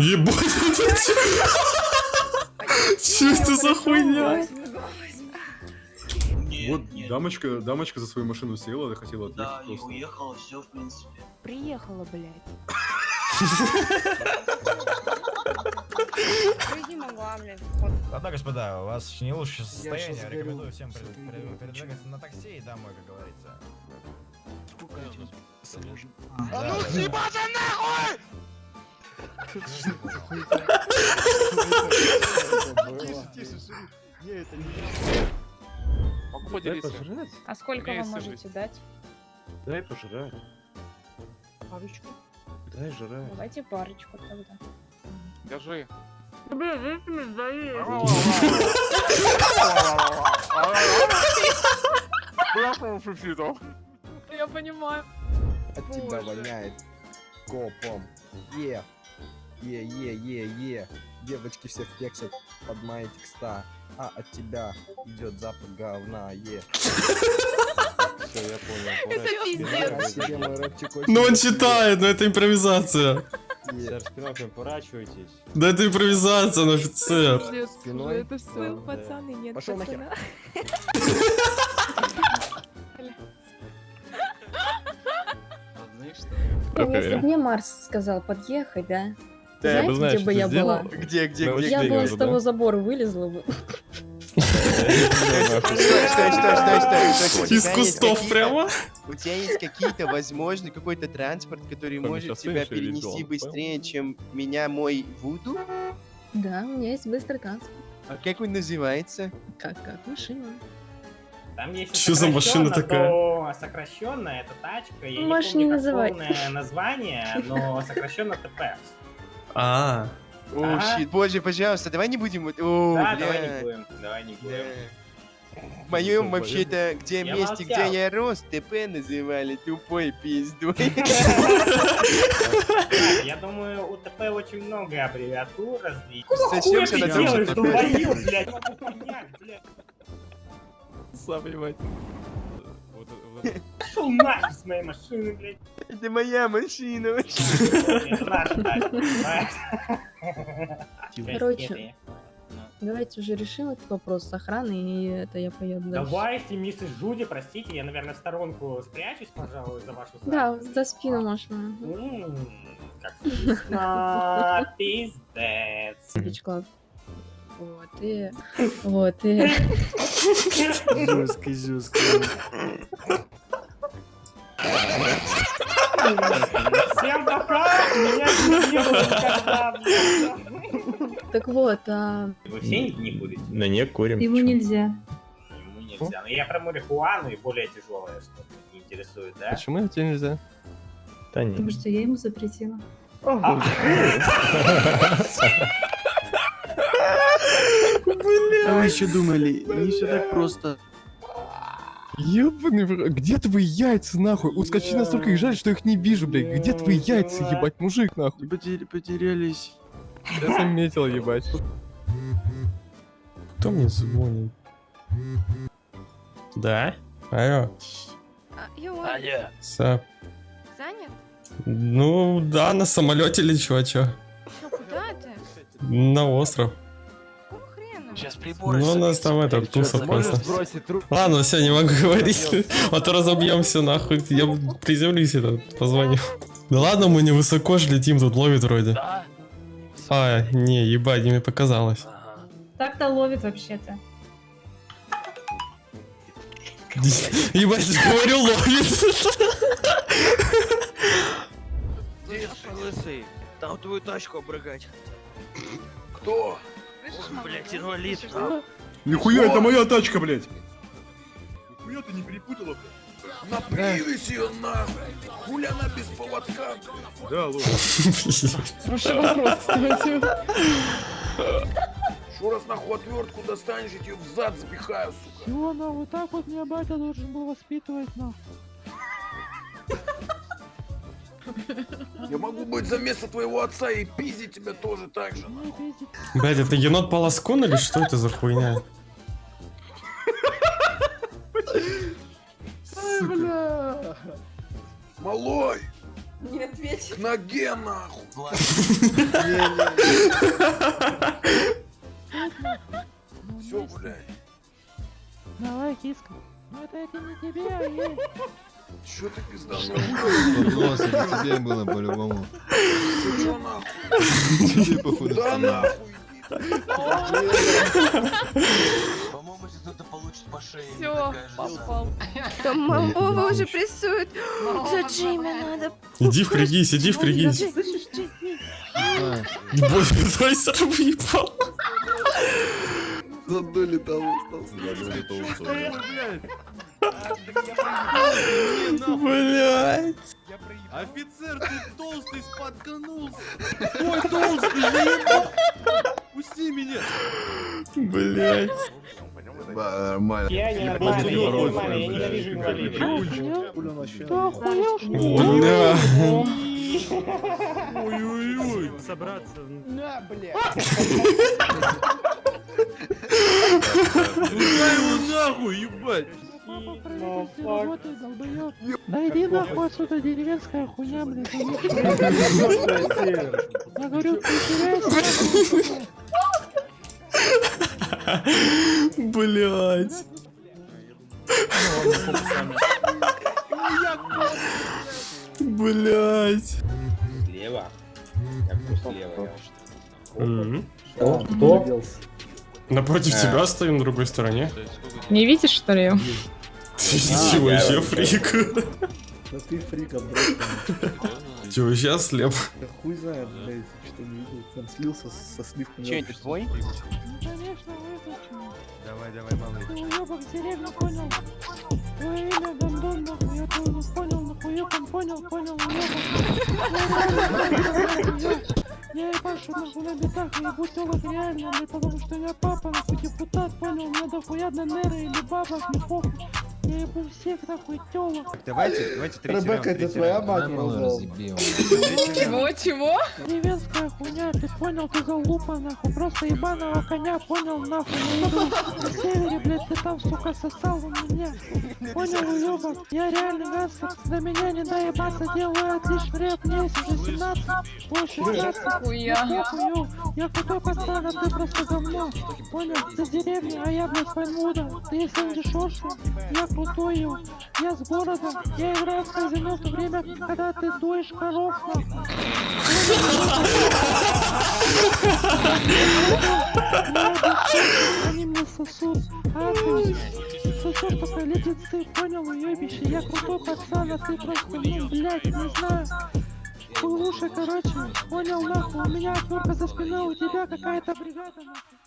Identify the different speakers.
Speaker 1: Ебать? Чё это за хуйня?
Speaker 2: Вот дамочка, дамочка за свою машину села, хотела
Speaker 3: Да,
Speaker 2: отъехать
Speaker 3: и
Speaker 2: просто.
Speaker 3: уехала, все, в принципе.
Speaker 4: Приехала, блядь.
Speaker 5: Ладно, господа, у вас не лучшее состояние. Рекомендую всем передвигаться на такси и домой, как говорится.
Speaker 6: А
Speaker 5: ну
Speaker 6: съебаться шериф. Не, это не
Speaker 7: Могу поделиться.
Speaker 4: А сколько вы можете дать?
Speaker 8: Дай пожрать.
Speaker 4: Парочку.
Speaker 8: Дай жрать.
Speaker 4: Давайте парочку тогда.
Speaker 7: Держи.
Speaker 4: Я понимаю.
Speaker 6: От тебя воняет копом. Е. Е, е, е, е. Девочки все флексят под мои текста. А от тебя идет запах говна. Е. Все, я понял.
Speaker 4: Это пиздец.
Speaker 1: Ну он читает, но это импровизация.
Speaker 8: Сэр, спиной поворачивайтесь.
Speaker 1: Да это импровизация, он офицер.
Speaker 6: Спиной.
Speaker 4: Это все, пацаны, нет
Speaker 6: Пошёл нахер.
Speaker 4: Если бы мне Марс сказал подъехать, да?
Speaker 1: Да, я бы,
Speaker 4: Знаете,
Speaker 1: знаешь,
Speaker 4: где бы
Speaker 1: что
Speaker 4: я
Speaker 1: сделал?
Speaker 4: была?
Speaker 6: Где, где, где?
Speaker 4: Я бы с того забора вылезла бы.
Speaker 6: Стой, стой, стой, стой, стой, стой. У тебя
Speaker 1: Из
Speaker 6: есть
Speaker 1: кустов
Speaker 6: какие-то-
Speaker 1: прямо?
Speaker 6: У тебя есть какие-то, возможно, какой-то транспорт, который может тебя перенести быстрее, чем меня мой Вуду?
Speaker 4: Да, у меня есть быстрый транспорт.
Speaker 6: А как он называется?
Speaker 4: Как, как машина.
Speaker 9: Там есть
Speaker 1: Чё за машина такая?
Speaker 9: Сокращенная это тачка. Я не
Speaker 4: не
Speaker 9: помню, как
Speaker 4: называть.
Speaker 9: полное название, но сокращенно ТП.
Speaker 1: А,
Speaker 6: О, щит, боже, пожалуйста, давай не будем... вот- О,
Speaker 9: Да,
Speaker 6: бля.
Speaker 9: давай не будем. Давай не будем.
Speaker 6: В моем вообще-то, где
Speaker 9: Я
Speaker 6: месте, где
Speaker 9: молчал.
Speaker 6: я рос, ТП называли тупой пиздой.
Speaker 9: Так, Я думаю, у ТП очень много аббревиатур различных.
Speaker 6: Зачем
Speaker 9: Хуя ты
Speaker 6: на том же
Speaker 9: делаешь,
Speaker 6: ТП?
Speaker 9: долбоёб, блядь? Понять, блядь.
Speaker 1: сам ебать.
Speaker 9: Пошёл нахер с моей машины, блядь.
Speaker 6: Это моя машина.
Speaker 9: Понимаешь?
Speaker 4: Короче. Давайте уже решим этот вопрос с охраной, и это я поеду дальше.
Speaker 9: Давайте, миссис Джуди, простите, я, наверное, в сторонку спрячусь, пожалуй, за вашу
Speaker 4: Да,
Speaker 9: задницу.
Speaker 4: за спину можно.
Speaker 9: Как вкусно, пиздец.
Speaker 4: Вот, и... Вот, и...
Speaker 6: Жестко, жестко.
Speaker 9: Всем пока! Меня не было никогда, блядь.
Speaker 4: Так вот, а...
Speaker 9: Вы все не будете?
Speaker 1: На не курим.
Speaker 4: Ему нельзя.
Speaker 9: Ему нельзя. Но я про марихуану и более тяжелое что-то не интересует, да?
Speaker 1: Почему тебе нельзя? Да
Speaker 4: Потому
Speaker 1: не.
Speaker 4: что я ему запретила.
Speaker 9: А,
Speaker 6: А вы еще думали, не все так просто.
Speaker 8: Ебаный в. Где твои яйца, нахуй? Ускочи настолько их жаль, что их не вижу, блядь. Где твои яйца, ебать, мужик, нахуй?
Speaker 6: Потерялись.
Speaker 8: Я заметил, ебать.
Speaker 1: Кто мне звонит? Да? Алло,
Speaker 10: Аня,
Speaker 1: Сап.
Speaker 10: занят?
Speaker 1: Ну, да, на самолете лечу, а чё?
Speaker 10: Ну куда ты?
Speaker 1: На остров.
Speaker 3: Сейчас приборы
Speaker 1: Ну, у нас там это, туса просто. Ладно, все, не могу говорить, а то разобьемся нахуй. Я приземлюсь этот, позвоню. Да ладно, мы не высоко же летим, тут ловит вроде. А, не, ебать, мне показалось.
Speaker 4: Так-то ловит вообще-то.
Speaker 1: Ебать, говорю, ловит.
Speaker 3: Лысый, там твою тачку обрыгать. Кто? Блять, инвалид.
Speaker 2: Нихуя, это моя тачка, блядь! Нихуя ты не перепутала, блядь?
Speaker 3: На привязь ее нахуй. Хуля она без поводка.
Speaker 2: Да, ложь.
Speaker 4: Хороший вопрос, кстати.
Speaker 3: Шо раз нахуй отвертку достанешь, я тебе в зад запихаю, сука.
Speaker 8: Чего, на вот так вот меня батя должен был воспитывать, нахуй?
Speaker 3: Я могу быть за место твоего отца и пиздить тебя тоже так же.
Speaker 1: Блять, это енот Полоскун или что это за хуйня?
Speaker 2: Сука.
Speaker 3: Малой,
Speaker 4: Не ответь.
Speaker 3: К ноге нахуй. Все, блядь.
Speaker 11: Давай, киска. Ну это это не тебе, а ей.
Speaker 3: Че ты пизданул?
Speaker 8: тебе было по-любому.
Speaker 3: Ты чё нахуй?
Speaker 8: Тебе походу
Speaker 3: Да нахуй
Speaker 12: По-моему, если кто-то получит по шее,
Speaker 10: Всё,
Speaker 4: Попал.
Speaker 10: Там мамова уже прессует. За Джимми надо.
Speaker 1: Иди впрягись, иди впрягись. Боже, твой сэр въебал.
Speaker 6: За доли того остался.
Speaker 1: Блять.
Speaker 2: Офицер, ты толстый споткнулся. Ой, толстый, заебал. Пусти меня.
Speaker 1: Блять.
Speaker 6: Нормально.
Speaker 9: Я не нормально, я не нормально, я ненавижу инвалидов.
Speaker 1: Бля.
Speaker 2: Ой-ой-ой.
Speaker 5: Собраться.
Speaker 11: На, бля.
Speaker 2: Пускай его нахуй, ебать.
Speaker 11: Правительстве работает, долбоёб. Да иди нахуй отсюда, деревенская хуйня, блядь. Я говорю, ты теряйся.
Speaker 1: Блять. Блять.
Speaker 9: Слева. Бы слева, я
Speaker 1: Кто? Напротив тебя стою на другой стороне.
Speaker 4: Не видишь, что ли?
Speaker 1: Чего, вообще фрик?
Speaker 6: Да ты фрика,
Speaker 1: Че, вообще слеп?
Speaker 6: Да хуй знает, блядь, что не видел. Там слился со сливками.
Speaker 12: Че, это твой?
Speaker 11: Ну, конечно, выключу.
Speaker 5: Давай, давай, малый.
Speaker 11: Ты уёбок в деревню понял? Твое имя Гондон, нахуй, я твою не понял, нахуй, там понял, понял, уёбок. Я ебашу нахуй на битах, я ебу телок реально, потому что я папа, нахуй, депутат, понял, мне дохуя до неры или бабок, не похуй. Я ебу всех, нахуй, телок.
Speaker 5: Давайте, давайте третий
Speaker 6: Ребекка,
Speaker 5: раунд,
Speaker 6: это твоя мать назвал?
Speaker 4: Чего, чего?
Speaker 11: Деревенская хуйня, ты понял, ты залупа, нахуй, просто ебаного коня, понял, нахуй, на севере, блядь, ты там, сука, сосал у меня. Понял, уёбок, я реальный гангстер, на меня не доебаться, делаю отличный рэп, мне уже 17, больше 16.
Speaker 4: Хуя.
Speaker 11: Я крутой пацан, а ты просто говно. Понял, ты с деревни, а я, блядь, пальмуда. Ты из Сэнди Шорса, я ё. я с города. Я играю в казино в то время, когда ты доишь коров. Они мне сосут, а ты сосешь только леденцы, понял, уебище, я крутой пацан, а ты просто, ну, блядь, не знаю. Слушай, короче, понял нахуй, у меня отвертка за спиной, у тебя какая-то бригада нахуй.